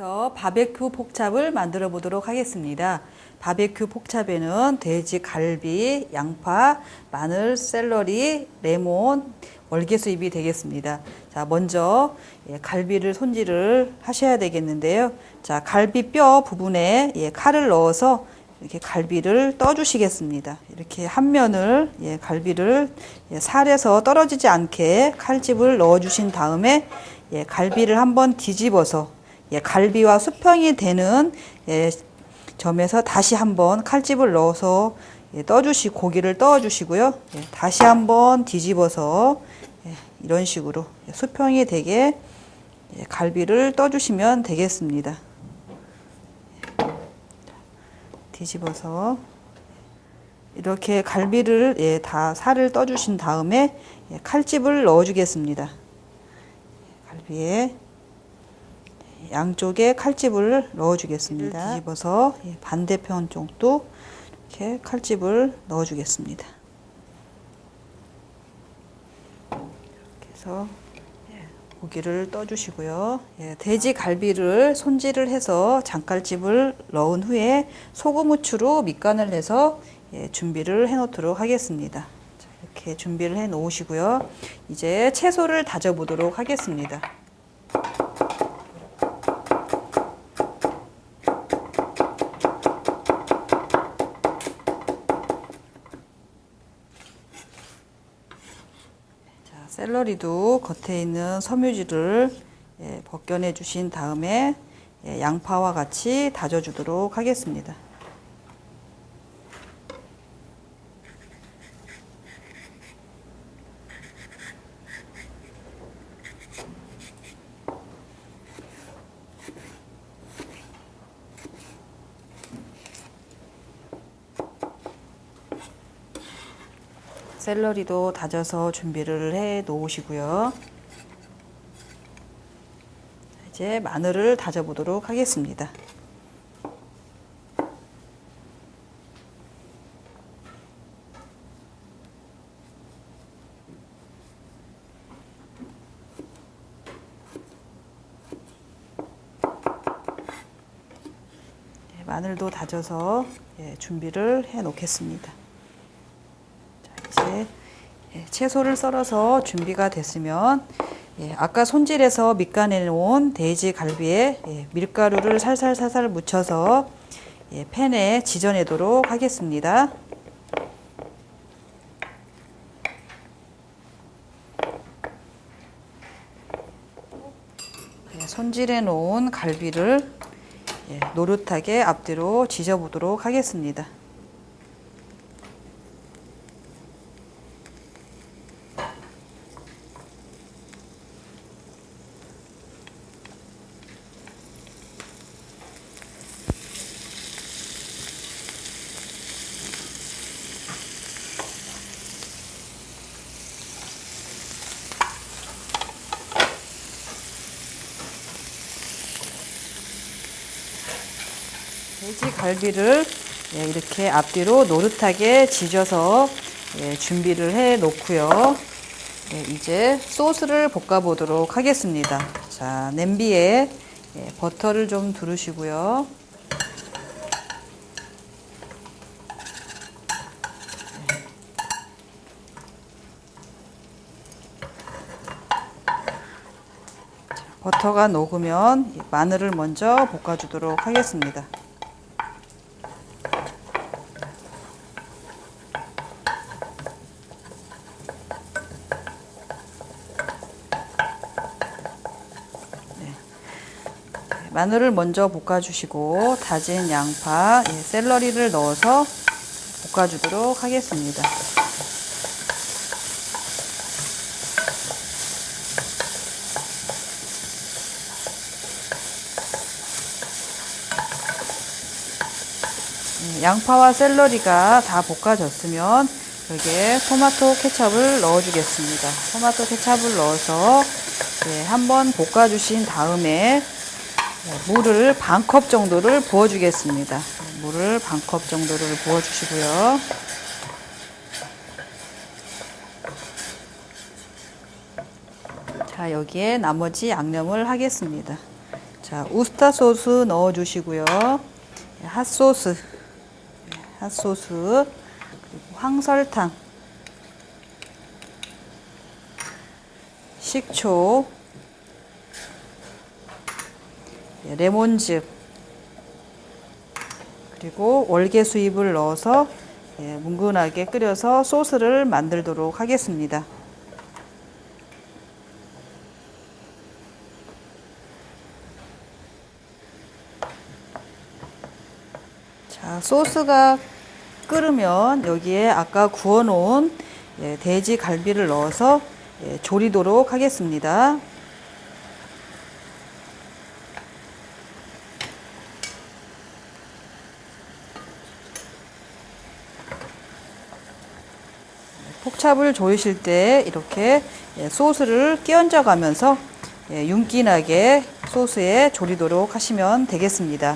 부터 바베큐 폭찹을 만들어 보도록 하겠습니다. 바베큐 폭찹에는 돼지 갈비, 양파, 마늘, 샐러리, 레몬, 월계수잎이 되겠습니다. 자, 먼저 예, 갈비를 손질을 하셔야 되겠는데요. 자, 갈비 뼈 부분에 예, 칼을 넣어서 이렇게 갈비를 떠주시겠습니다. 이렇게 한 면을 예, 갈비를 예, 살에서 떨어지지 않게 칼집을 넣어주신 다음에 예, 갈비를 한번 뒤집어서 예, 갈비와 수평이 되는 예, 점에서 다시 한번 칼집을 넣어서 예, 떠주시 고기를 떠주시고요. 예, 다시 한번 뒤집어서 예, 이런 식으로 수평이 되게 예, 갈비를 떠주시면 되겠습니다. 뒤집어서 이렇게 갈비를 예, 다 살을 떠주신 다음에 예, 칼집을 넣어주겠습니다. 갈비에 양쪽에 칼집을 넣어주겠습니다. 뒤집어서 예, 반대편 쪽도 이렇게 칼집을 넣어주겠습니다. 이렇게 해서 예, 고기를 떠주시고요. 예, 돼지 갈비를 손질을 해서 장칼집을 넣은 후에 소금 후추로 밑간을 해서 예, 준비를 해 놓도록 하겠습니다. 자, 이렇게 준비를 해 놓으시고요. 이제 채소를 다져 보도록 하겠습니다. 샐러리도 겉에 있는 섬유질을 예, 벗겨내 주신 다음에 예, 양파와 같이 다져 주도록 하겠습니다. 샐러리도 다져서 준비를 해 놓으시고요. 이제 마늘을 다져 보도록 하겠습니다. 네, 마늘도 다져서 예, 준비를 해 놓겠습니다. 채소를 썰어서 준비가 됐으면 예, 아까 손질해서 밑간해 놓은 돼지 갈비에 예, 밀가루를 살살살살 묻혀서 예, 팬에 지져내도록 하겠습니다. 예, 손질해 놓은 갈비를 예, 노릇하게 앞뒤로 지져보도록 하겠습니다. 돼지 갈비를 예, 이렇게 앞뒤로 노릇하게 지져서 예, 준비를 해 놓고요. 예, 이제 소스를 볶아 보도록 하겠습니다. 자, 냄비에 예, 버터를 좀 두르시고요. 버터가 녹으면 마늘을 먼저 볶아주도록 하겠습니다. 마늘을 먼저 볶아주시고 다진 양파, 예, 샐러리를 넣어서 볶아주도록 하겠습니다. 예, 양파와 샐러리가 다 볶아졌으면 여기에 토마토 케첩을 넣어주겠습니다. 토마토 케첩을 넣어서 예, 한번 볶아주신 다음에 네, 물을 반 컵 정도를 부어주겠습니다. 물을 반 컵 정도를 부어주시고요. 자, 여기에 나머지 양념을 하겠습니다. 자, 자, 우스타 소스 넣어 주시고요. 핫소스, 핫소스, 그리고 황설탕, 식초, 예, 레몬즙, 그리고 월계수잎을 넣어서 예, 뭉근하게 끓여서 소스를 만들도록 하겠습니다. 자, 소스가 끓으면 여기에 아까 구워놓은 예, 돼지 갈비를 넣어서 예, 조리도록 하겠습니다. 폭찹을 조이실 때 이렇게 예, 소스를 끼얹어 가면서 예, 윤기나게 소스에 조리도록 하시면 되겠습니다.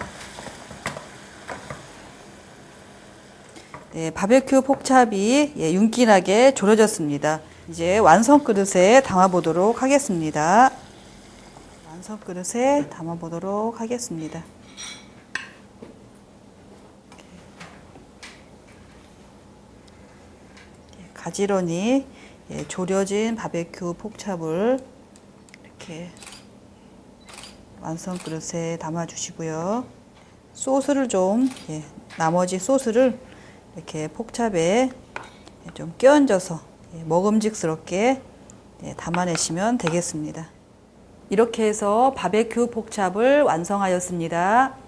네, 바베큐 폭찹이 예, 윤기나게 졸여졌습니다. 이제 완성 그릇에 담아 보도록 하겠습니다. 완성 그릇에 담아 보도록 하겠습니다. 가지런히 예, 졸여진 바베큐 폭찹을 이렇게 완성 그릇에 담아 주시고요. 소스를 좀 예, 나머지 소스를 이렇게 폭찹에 좀 끼얹어서 예, 먹음직스럽게 예, 담아내시면 되겠습니다. 이렇게 해서 바베큐 폭찹을 완성하였습니다.